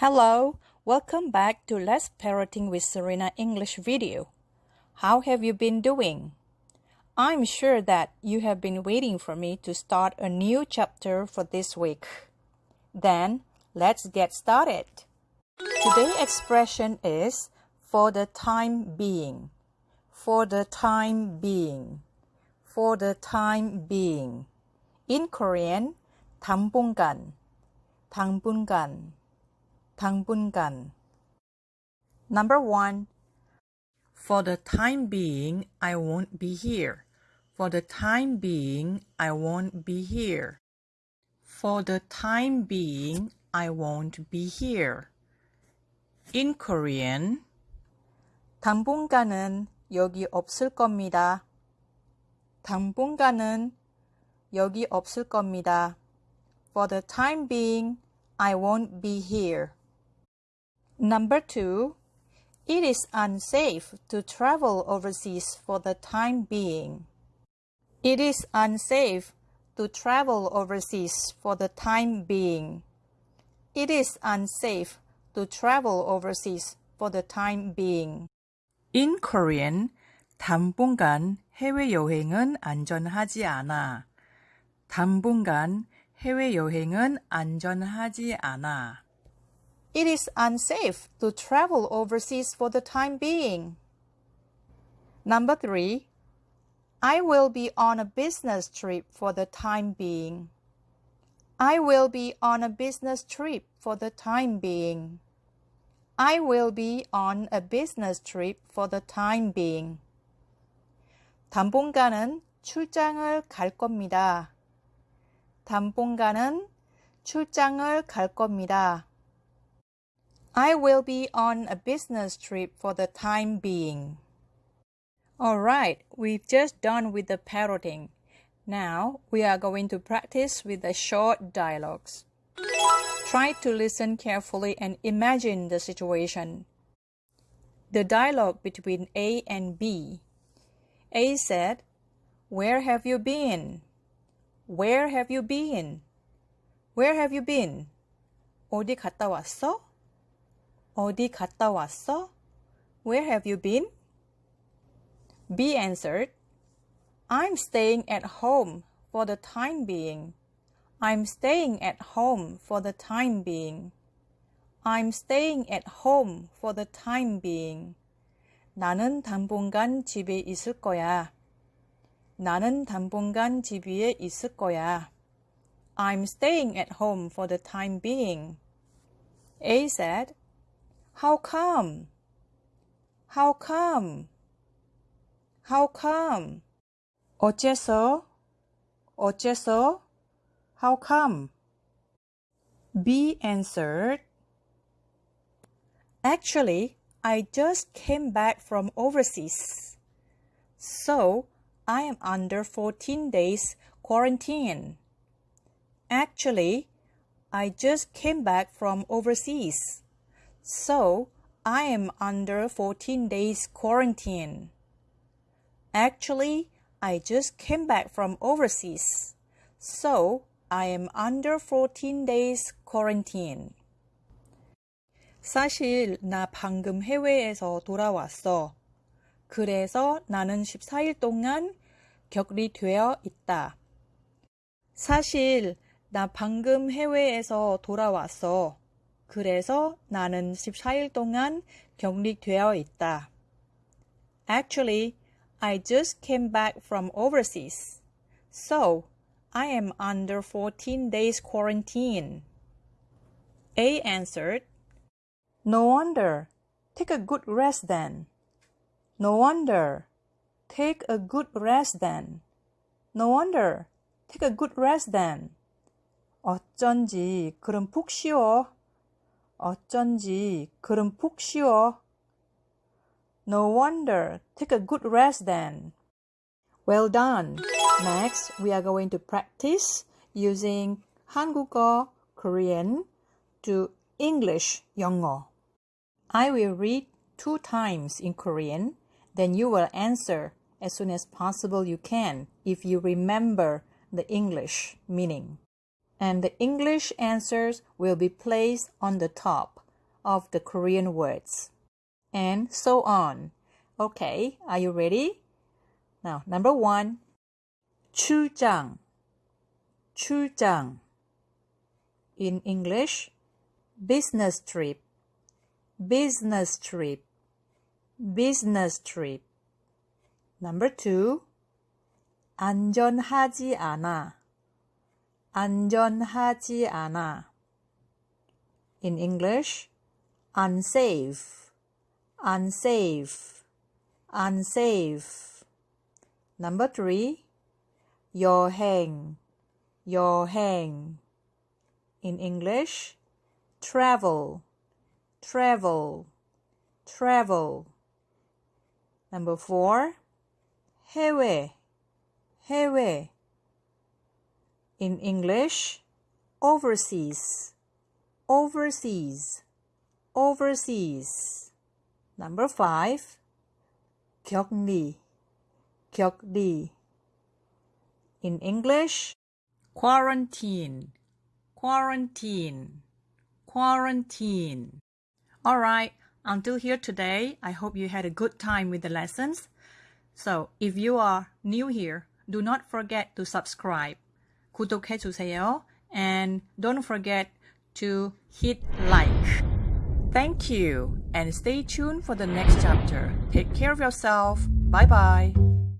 Hello, welcome back to Let's Parroting with Serena English video. How have you been doing? I'm sure that you have been waiting for me to start a new chapter for this week. Then, let's get started. Today's expression is for the time being. For the time being. For the time being. In Korean, 당분간. 당분간 당분간. Number one, for the time being, I won't be here. For the time being, I won't be here. For the time being, I won't be here. In Korean, 당분간은 여기 없을 겁니다. 당분간은 여기 없을 겁니다. For the time being, I won't be here. Number two, it is unsafe to travel overseas for the time being. It is unsafe to travel overseas for the time being. It is unsafe to travel overseas for the time being. In Korean, 당분간 해외여행은 안전하지 않아. 당분간 해외여행은 안전하지 않아. It is unsafe to travel overseas for the time being. Number three, I will be on a business trip for the time being. I will be on a business trip for the time being. I will be on a business trip for the time being. 당분간은 출장을 갈 겁니다. 당분간은 출장을 갈 겁니다. I will be on a business trip for the time being. Alright, we've just done with the parroting. Now we are going to practice with the short dialogues. Try to listen carefully and imagine the situation. The dialogue between A and B. A said, Where have you been? Where have you been? Where have you been? 어디 갔다 왔어? 어디 갔다 왔어? Where have you been? B answered, I'm staying at home for the time being. I'm staying at home for the time being. I'm staying at home for the time being. 나는 당분간 집에 있을 거야. 나는 당분간 집 위에 있을 거야. I'm staying at home for the time being. A said, how come? How come? How come? 어째서? 어째서? How come? B answered, Actually, I just came back from overseas. So, I am under 14 days quarantine. Actually, I just came back from overseas. So, I am under 14 days quarantine. Actually, I just came back from overseas. So, I am under 14 days quarantine. 사실 나 방금 해외에서 돌아왔어. 그래서 나는 14일 동안 격리되어 있다. 사실 나 방금 해외에서 돌아왔어. 그래서 나는 14일 동안 격리되어 있다. Actually, I just came back from overseas. So, I am under 14 days quarantine. A answered, No wonder. Take a good rest then. No wonder. Take a good rest then. No wonder. Take a good rest then. 어쩐지 그럼 푹 쉬어. 어쩐지 그럼 푹 쉬어. No wonder. Take a good rest then. Well done. Next, we are going to practice using 한국어, Korean to English, 영어. I will read two times in Korean, then you will answer as soon as possible you can if you remember the English meaning and the English answers will be placed on the top of the Korean words. And so on. Okay, are you ready? Now, number one, 출장, 출장. In English, business trip, business trip, business trip. Number two, 안전하지 않아, 안전하지 않아. In English, unsafe, unsafe, unsafe. Number three, 여행, 여행. In English, travel, travel, travel. Number four, 해외, 해외. In English, overseas, overseas, overseas. Number five, 격리, 격리. In English, quarantine, quarantine, quarantine. Alright, until here today, I hope you had a good time with the lessons. So, if you are new here, do not forget to subscribe. 구독해주세요. And don't forget to hit like. Thank you and stay tuned for the next chapter. Take care of yourself. Bye bye.